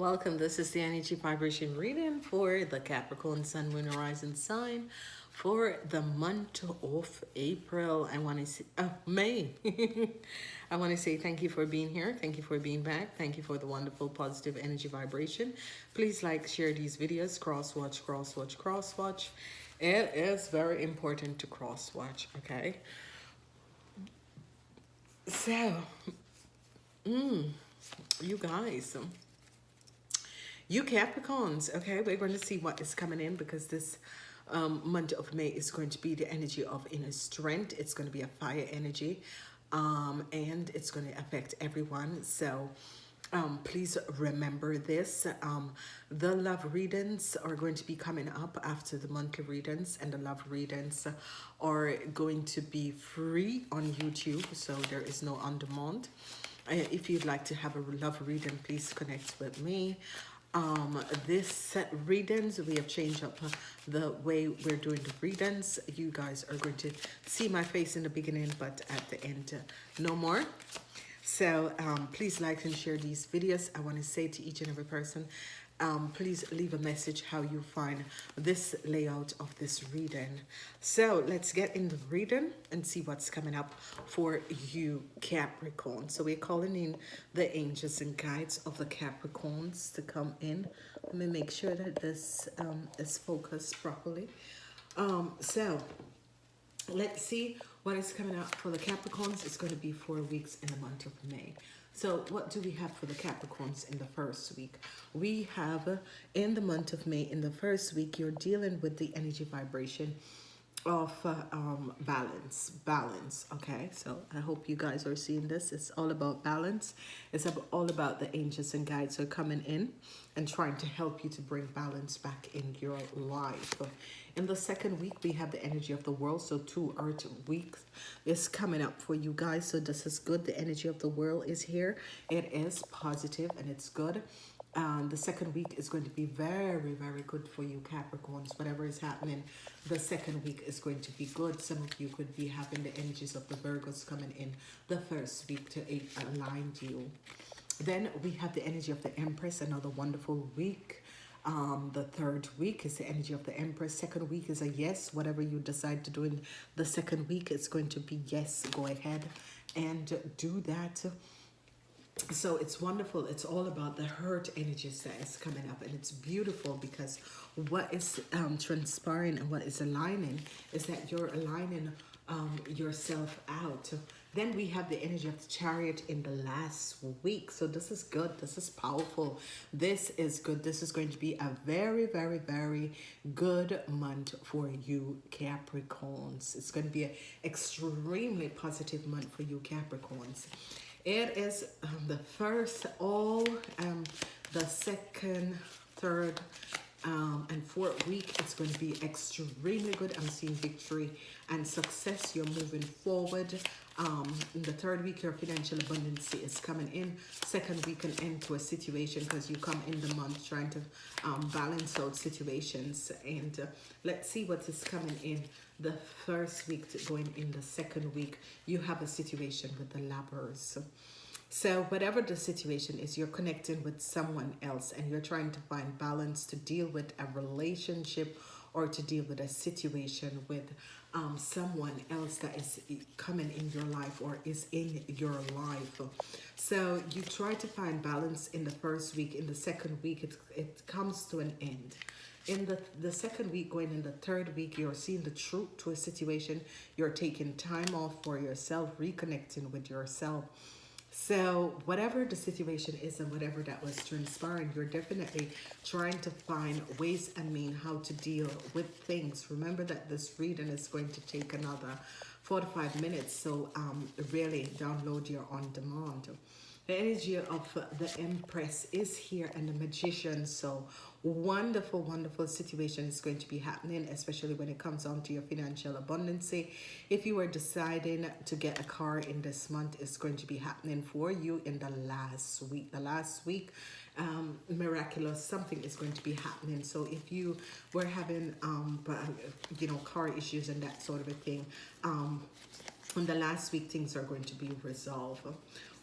Welcome. This is the energy vibration reading for the Capricorn Sun, Moon, Horizon sign for the month of April. I want to say, oh, May. I want to say thank you for being here. Thank you for being back. Thank you for the wonderful positive energy vibration. Please like, share these videos, cross watch, cross watch, cross watch. It is very important to cross watch, okay? So, mm, you guys, you Capricorns, okay, we're going to see what is coming in because this um, month of May is going to be the energy of inner strength. It's going to be a fire energy um, and it's going to affect everyone. So um, please remember this. Um, the love readings are going to be coming up after the monthly readings and the love readings are going to be free on YouTube. So there is no on demand. Uh, if you'd like to have a love reading, please connect with me um this set readings we have changed up the way we're doing the readings you guys are going to see my face in the beginning but at the end uh, no more. So um please like and share these videos. I want to say to each and every person um, please leave a message how you find this layout of this reading. So let's get in the reading and see what's coming up for you Capricorn. So we're calling in the angels and guides of the Capricorns to come in. Let me make sure that this um, is focused properly. Um, so let's see what is coming up for the Capricorns. It's going to be four weeks in the month of May. So what do we have for the Capricorns in the first week? We have uh, in the month of May, in the first week, you're dealing with the energy vibration of uh, um, balance balance okay? So i hope you guys are seeing this. It's all about balance. It's all about the angels and guides are coming in and trying to help you to bring balance back in your life in the second week we have the energy of the world so two earth weeks is coming up for you guys so this is good the energy of the world is here it is positive and it's good um, the second week is going to be very, very good for you Capricorns. Whatever is happening, the second week is going to be good. Some of you could be having the energies of the Virgos coming in the first week to align you. Then we have the energy of the Empress, another wonderful week. Um, the third week is the energy of the Empress. Second week is a yes. Whatever you decide to do in the second week, it's going to be yes. Go ahead and do that so it's wonderful it's all about the hurt energies that is coming up and it's beautiful because what is um, transpiring and what is aligning is that you're aligning um, yourself out then we have the energy of the chariot in the last week so this is good this is powerful this is good this is going to be a very very very good month for you capricorns it's going to be an extremely positive month for you capricorns it is um, the first, all um, the second, third, um, and fourth week. It's going to be extremely good. I'm seeing victory and success. You're moving forward. Um, in the third week, your financial abundance is coming in. Second week, an end to a situation because you come in the month trying to um, balance out situations. And uh, let's see what is coming in the first week to going in the second week, you have a situation with the lovers. So whatever the situation is, you're connecting with someone else and you're trying to find balance to deal with a relationship or to deal with a situation with um, someone else that is coming in your life or is in your life. So you try to find balance in the first week. In the second week, it, it comes to an end in the, the second week, going in the third week, you're seeing the truth to a situation. You're taking time off for yourself, reconnecting with yourself. So whatever the situation is and whatever that was transpiring, you're definitely trying to find ways and mean how to deal with things. Remember that this reading is going to take another 45 minutes. So um, really download your on demand. The energy of the Empress is here and the Magician. So wonderful, wonderful situation is going to be happening, especially when it comes on to your financial abundance. If you are deciding to get a car in this month, it's going to be happening for you in the last week. The last week, um, miraculous, something is going to be happening. So if you were having, um, you know, car issues and that sort of a thing, um, on the last week, things are going to be resolved.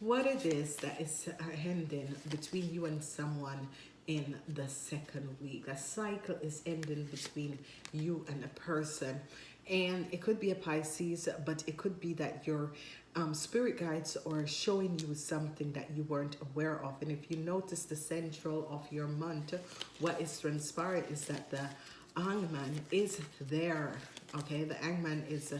what it is that is uh, ending between you and someone in the second week. A cycle is ending between you and a person. And it could be a Pisces, but it could be that your um, spirit guides are showing you something that you weren't aware of. And if you notice the central of your month, what is transpired is that the Hangman is there. Okay, the Hangman is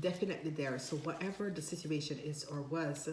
definitely there. So whatever the situation is or was,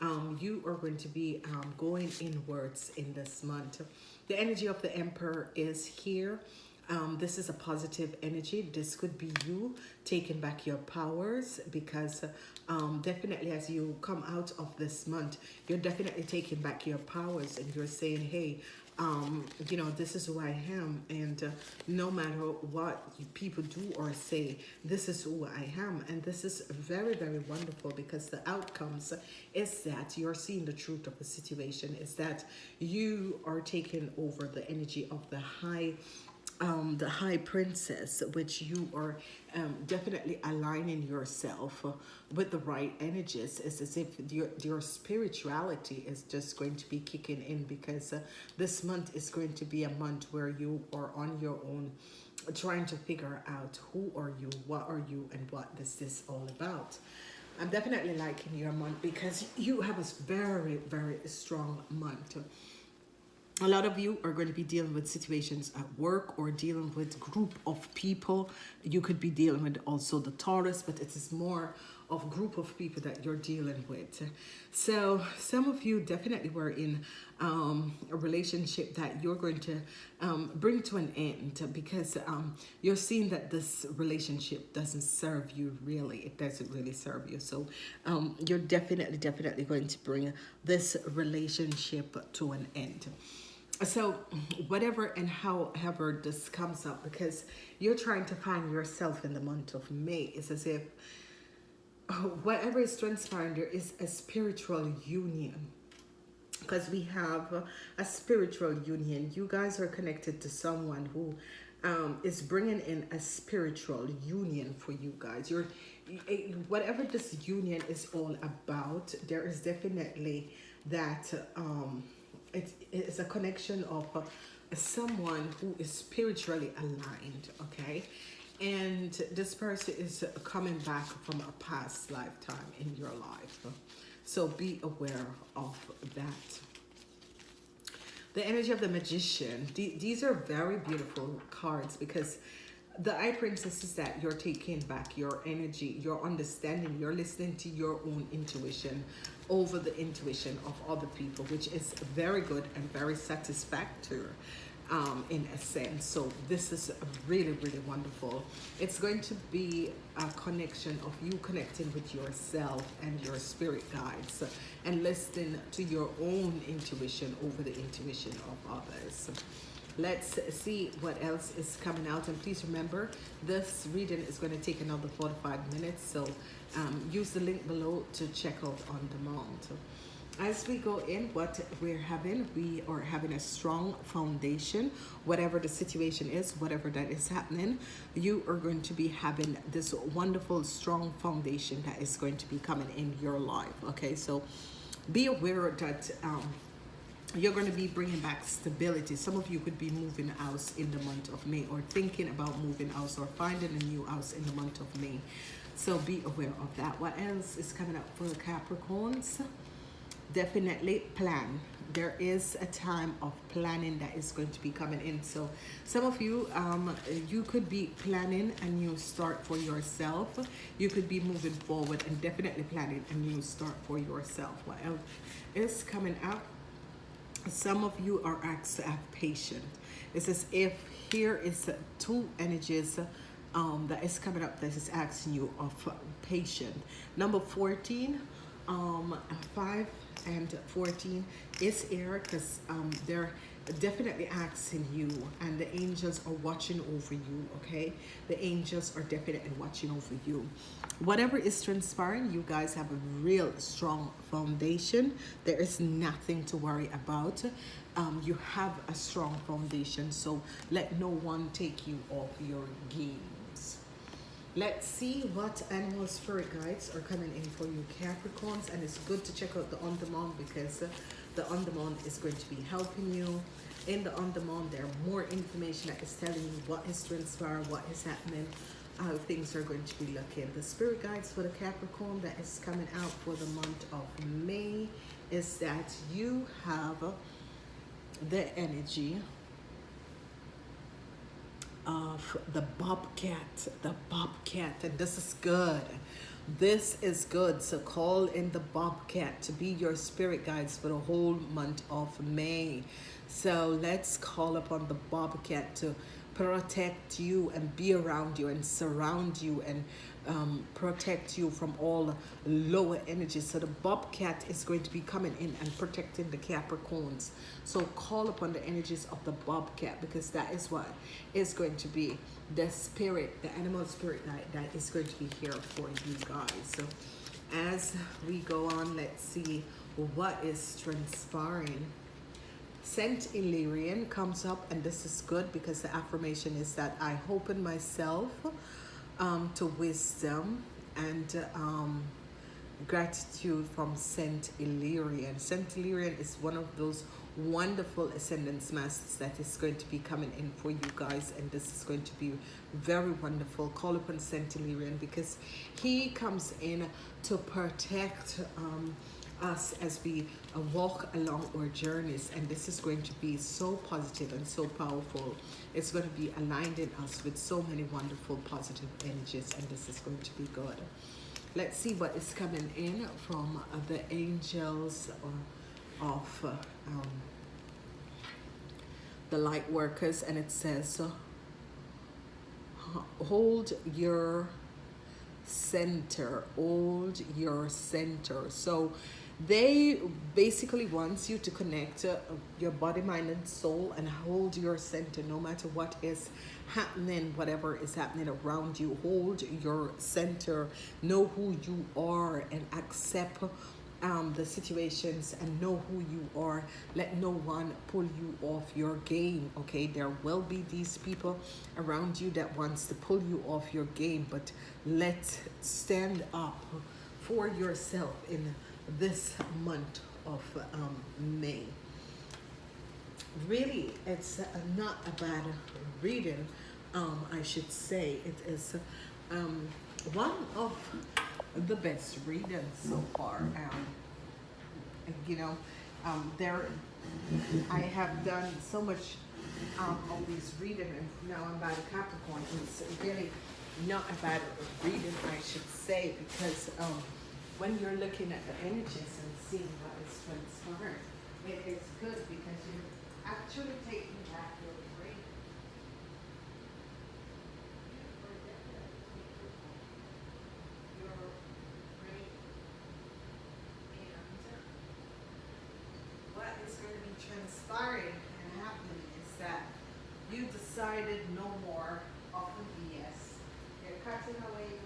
um, you are going to be um, going inwards in this month. The energy of the Emperor is here. Um, this is a positive energy. This could be you taking back your powers because um, definitely as you come out of this month, you're definitely taking back your powers and you're saying, hey, um, you know, this is who I am. And uh, no matter what people do or say, this is who I am. And this is very, very wonderful because the outcomes is that you're seeing the truth of the situation, is that you are taking over the energy of the high um, the High Priestess, which you are um, definitely aligning yourself with the right energies. It's as if your, your spirituality is just going to be kicking in because uh, this month is going to be a month where you are on your own trying to figure out who are you, what are you, and what is this is all about. I'm definitely liking your month because you have a very, very strong month a lot of you are going to be dealing with situations at work or dealing with group of people. You could be dealing with also the taurus but it is more of group of people that you're dealing with. So some of you definitely were in um, a relationship that you're going to um, bring to an end because um, you're seeing that this relationship doesn't serve you really. It doesn't really serve you. So um, you're definitely definitely going to bring this relationship to an end so whatever and however this comes up because you're trying to find yourself in the month of may it's as if whatever is transpiring there is a spiritual union. Because we have a spiritual union. You guys are connected to someone who um, is bringing in a spiritual union for you guys. You're whatever this union is all about there is definitely that um it is a connection of uh, someone who is spiritually aligned okay? And this person is coming back from a past lifetime in your life. So be aware of that. The energy of the magician these are very beautiful cards because the eye princess is that you're taking back your energy your understanding you're listening to your own intuition over the intuition of other people which is very good and very satisfactory um, in a sense. So this is really really wonderful. It's going to be a connection of you connecting with yourself and your spirit guides and listening to your own intuition over the intuition of others let's see what else is coming out and please remember this reading is going to take another 45 minutes so um, use the link below to check out on demand. As we go in what we're having we are having a strong foundation. Whatever the situation is whatever that is happening you are going to be having this wonderful strong foundation that is going to be coming in your life okay? So be aware that um, you're going to be bringing back stability. Some of you could be moving house in the month of may or thinking about moving house or finding a new house in the month of may. So be aware of that. What else is coming up for the capricorns? Definitely plan. There is a time of planning that is going to be coming in. So some of you um you could be planning a new start for yourself. You could be moving forward and definitely planning a new start for yourself. What else is coming up some of you are patience. It's as if here is two energies um, that is coming up that is asking you of patience. Number 14, um, 5 and 14 is air because um, they're definitely asking you and the angels are watching over you okay? The angels are definitely watching over you. Whatever is transpiring you guys have a real strong foundation. There is nothing to worry about. Um, you have a strong foundation so let no one take you off your games. Let's see what animal spirit guides are coming in for you Capricorns and it's good to check out the on demand because uh, the on demand is going to be helping you. In the on demand there are more information that is telling you what is transpiring, what is happening, how things are going to be looking. The spirit guides for the Capricorn that is coming out for the month of May is that you have the energy of the bobcat, the bobcat, and this is good. This is good. So call in the bobcat to be your spirit guides for the whole month of May. So let's call upon the bobcat to protect you and be around you and surround you and um, protect you from all lower energies. So the bobcat is going to be coming in and protecting the Capricorns. So call upon the energies of the bobcat because that is what is going to be the spirit, the animal spirit that, that is going to be here for you guys. So as we go on, let's see what is transpiring. Saint Hilarion comes up and this is good because the affirmation is that I open myself um, to wisdom and um, gratitude from Saint Hilarion. Saint Hilarion is one of those wonderful ascendance masters that is going to be coming in for you guys and this is going to be very wonderful call upon Saint Illyrian because he comes in to protect um, us as we uh, walk along our journeys and this is going to be so positive and so powerful. It's going to be aligned in us with so many wonderful positive energies and this is going to be good. Let's see what is coming in from uh, the angels uh, of uh, um, the light workers and it says uh, hold your center hold your center. So they basically wants you to connect uh, your body mind and soul and hold your center no matter what is happening whatever is happening around you. Hold your center know who you are and accept um, the situations and know who you are. Let no one pull you off your game okay? There will be these people around you that wants to pull you off your game but let's stand up for yourself in this month of um, May. Really, it's not a bad reading, um, I should say. It is um, one of the best readings so far. Um, you know, um, there, I have done so much um, of these reading, and now I'm by the Capricorn. It's really not a bad reading, I should say, because um, when you're looking at the images and seeing what is transpiring, it is good because you're actually taking back your brain. What is going to be transpiring and happening is that you decided no more of the BS. You're cutting away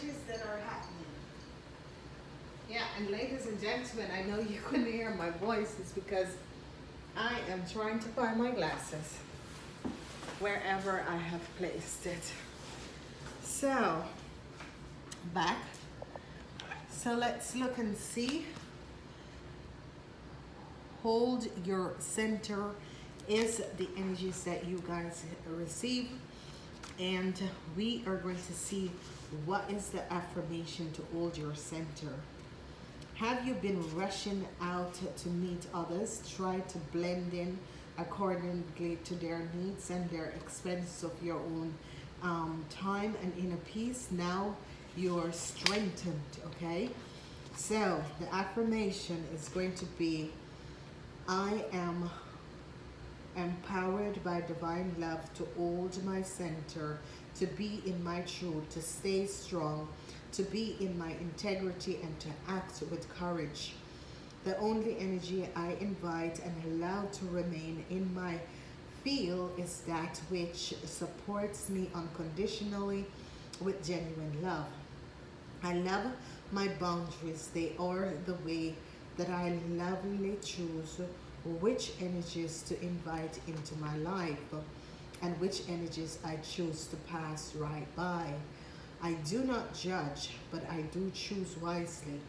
Energies that are happening. Yeah, and ladies and gentlemen, I know you couldn't hear my voice. It's because I am trying to find my glasses wherever I have placed it. So, back. So let's look and see. Hold your center is the energies that you guys receive. And we are going to see what is the affirmation to hold your center. Have you been rushing out to meet others? Try to blend in accordingly to their needs and their expense of your own um, time and inner peace. Now you're strengthened, okay? So the affirmation is going to be, I am empowered by divine love to hold my center, to be in my truth, to stay strong, to be in my integrity, and to act with courage. The only energy I invite and allow to remain in my field is that which supports me unconditionally with genuine love. I love my boundaries. They are the way that I lovingly choose which energies to invite into my life and which energies I choose to pass right by. I do not judge, but I do choose wisely.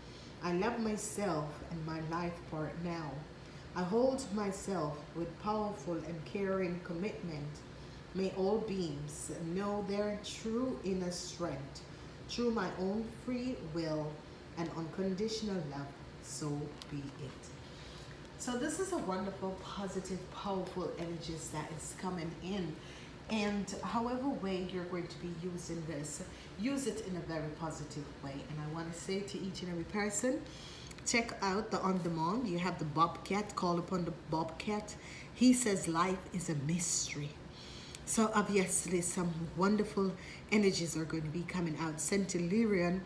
I love myself and my life part now. I hold myself with powerful and caring commitment. May all beings know their true inner strength through my own free will and unconditional love. So be it. So this is a wonderful, positive, powerful energies that is coming in. And however way you're going to be using this, use it in a very positive way. And I want to say to each and every person, check out the on demand. You have the Bobcat, call upon the Bobcat. He says life is a mystery. So obviously some wonderful energies are going to be coming out. Saint Hilarion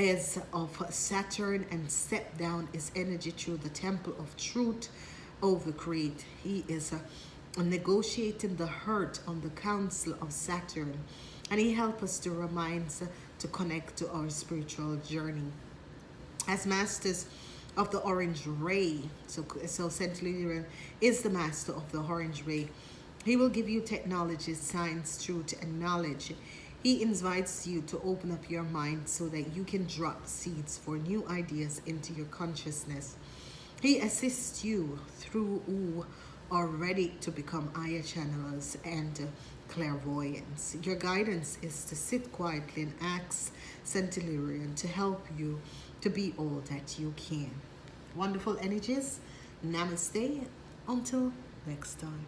is of Saturn and step down is energy through the temple of truth over Crete. He is uh, negotiating the hurt on the council of Saturn and he helps us to remind us to connect to our spiritual journey. As masters of the orange ray, so, so Saint Hilarion is the master of the orange ray. He will give you technology, science, truth, and knowledge. He invites you to open up your mind so that you can drop seeds for new ideas into your consciousness. He assists you through who are ready to become aya channelers and clairvoyance. Your guidance is to sit quietly and ask Centillion to help you to be all that you can. Wonderful energies. Namaste. Until next time.